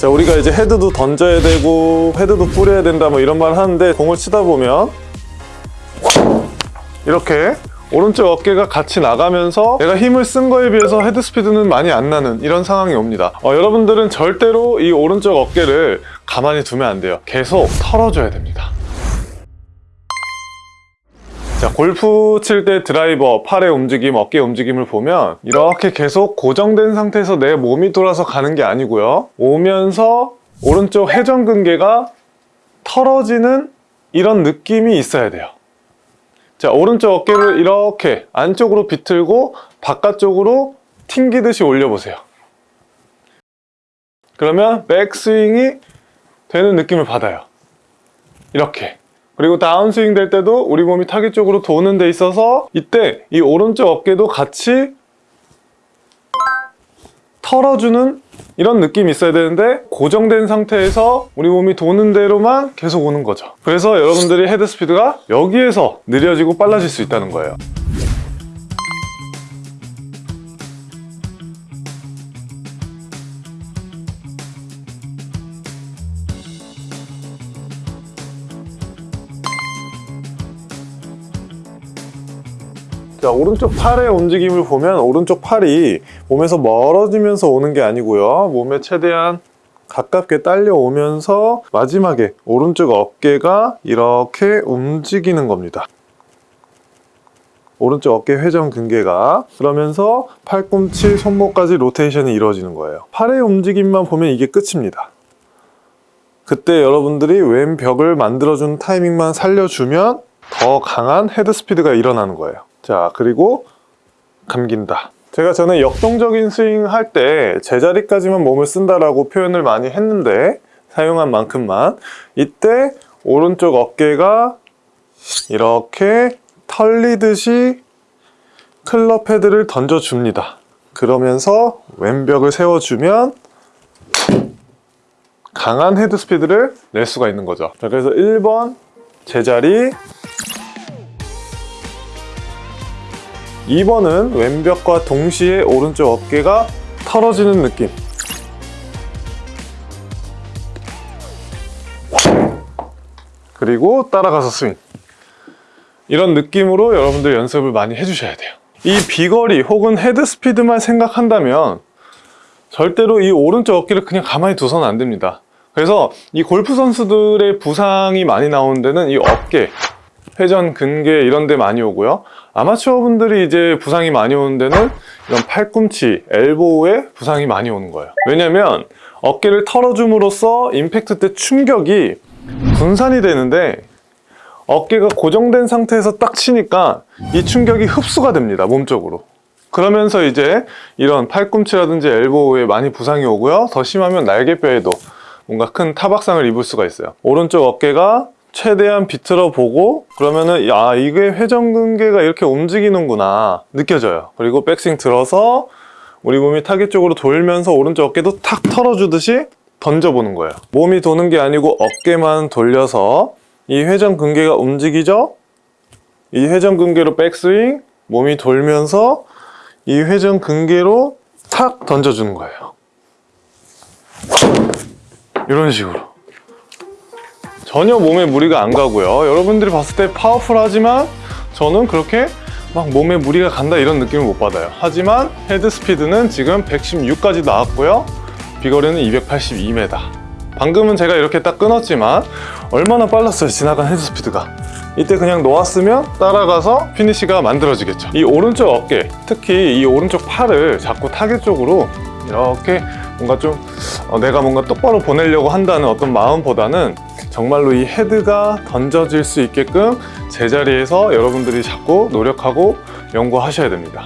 자 우리가 이제 헤드도 던져야 되고 헤드도 뿌려야 된다 뭐 이런 말 하는데 공을 치다 보면 이렇게 오른쪽 어깨가 같이 나가면서 내가 힘을 쓴 거에 비해서 헤드 스피드는 많이 안 나는 이런 상황이 옵니다. 어, 여러분들은 절대로 이 오른쪽 어깨를 가만히 두면 안 돼요. 계속 털어줘야 됩니다 자, 골프 칠 때 드라이버, 팔의 움직임, 어깨 움직임을 보면 이렇게 계속 고정된 상태에서 내 몸이 돌아서 가는 게 아니고요. 오면서 오른쪽 회전근개가 털어지는 이런 느낌이 있어야 돼요. 자, 오른쪽 어깨를 이렇게 안쪽으로 비틀고 바깥쪽으로 튕기듯이 올려보세요. 그러면 백스윙이 되는 느낌을 받아요. 이렇게. 그리고 다운스윙 될 때도 우리 몸이 타겟 쪽으로 도는 데 있어서 이때 이 오른쪽 어깨도 같이 털어주는 이런 느낌이 있어야 되는데 고정된 상태에서 우리 몸이 도는 대로만 계속 오는 거죠. 그래서 여러분들이 헤드 스피드가 여기에서 느려지고 빨라질 수 있다는 거예요 자, 오른쪽 팔의 움직임을 보면 오른쪽 팔이 몸에서 멀어지면서 오는 게 아니고요. 몸에 최대한 가깝게 딸려오면서 마지막에 오른쪽 어깨가 이렇게 움직이는 겁니다. 오른쪽 어깨 회전 근개가 그러면서 팔꿈치, 손목까지 로테이션이 이루어지는 거예요. 팔의 움직임만 보면 이게 끝입니다. 그때 여러분들이 왼 벽을 만들어주는 타이밍만 살려주면 더 강한 헤드 스피드가 일어나는 거예요. 자, 그리고 감긴다. 제가 전에 역동적인 스윙 할 때 제자리까지만 몸을 쓴다라고 표현을 많이 했는데 사용한 만큼만 이때 오른쪽 어깨가 이렇게 털리듯이 클럽 헤드를 던져줍니다. 그러면서 왼벽을 세워주면 강한 헤드 스피드를 낼 수가 있는 거죠. 자, 그래서 1번 제자리 2번은 왼벽과 동시에 오른쪽 어깨가 털어지는 느낌. 그리고 따라가서 스윙. 이런 느낌으로 여러분들 연습을 많이 해주셔야 돼요. 이 비거리 혹은 헤드 스피드만 생각한다면 절대로 이 오른쪽 어깨를 그냥 가만히 둬서는 안 됩니다. 그래서 이 골프 선수들의 부상이 많이 나오는 데는 이 어깨 회전, 근개 이런 데 많이 오고요. 아마추어 분들이 이제 부상이 많이 오는 데는 이런 팔꿈치, 엘보우에 부상이 많이 오는 거예요. 왜냐면 어깨를 털어줌으로써 임팩트 때 충격이 분산이 되는데 어깨가 고정된 상태에서 딱 치니까 이 충격이 흡수가 됩니다 몸쪽으로. 그러면서 이제 이런 팔꿈치라든지 엘보우에 많이 부상이 오고요. 더 심하면 날개뼈에도 뭔가 큰 타박상을 입을 수가 있어요. 오른쪽 어깨가 최대한 비틀어 보고 그러면은 야 이게 회전근개가 이렇게 움직이는구나 느껴져요. 그리고 백스윙 들어서 우리 몸이 타겟 쪽으로 돌면서 오른쪽 어깨도 탁 털어주듯이 던져보는 거예요. 몸이 도는 게 아니고 어깨만 돌려서 이 회전근개가 움직이죠? 이 회전근개로 백스윙 몸이 돌면서 이 회전근개로 탁 던져주는 거예요. 이런 식으로 전혀 몸에 무리가 안 가고요. 여러분들이 봤을 때 파워풀하지만 저는 그렇게 막 몸에 무리가 간다 이런 느낌을 못 받아요. 하지만 헤드 스피드는 지금 116까지 나왔고요. 비거리는 282m 방금은 제가 이렇게 딱 끊었지만 얼마나 빨랐어요 지나간 헤드 스피드가. 이때 그냥 놓았으면 따라가서 피니시가 만들어지겠죠. 이 오른쪽 어깨 특히 이 오른쪽 팔을 자꾸 타겟 쪽으로 이렇게 뭔가 좀 어, 내가 뭔가 똑바로 보내려고 한다는 어떤 마음보다는 정말로 이 헤드가 던져질 수 있게끔 제자리에서 여러분들이 자꾸 노력하고 연구하셔야 됩니다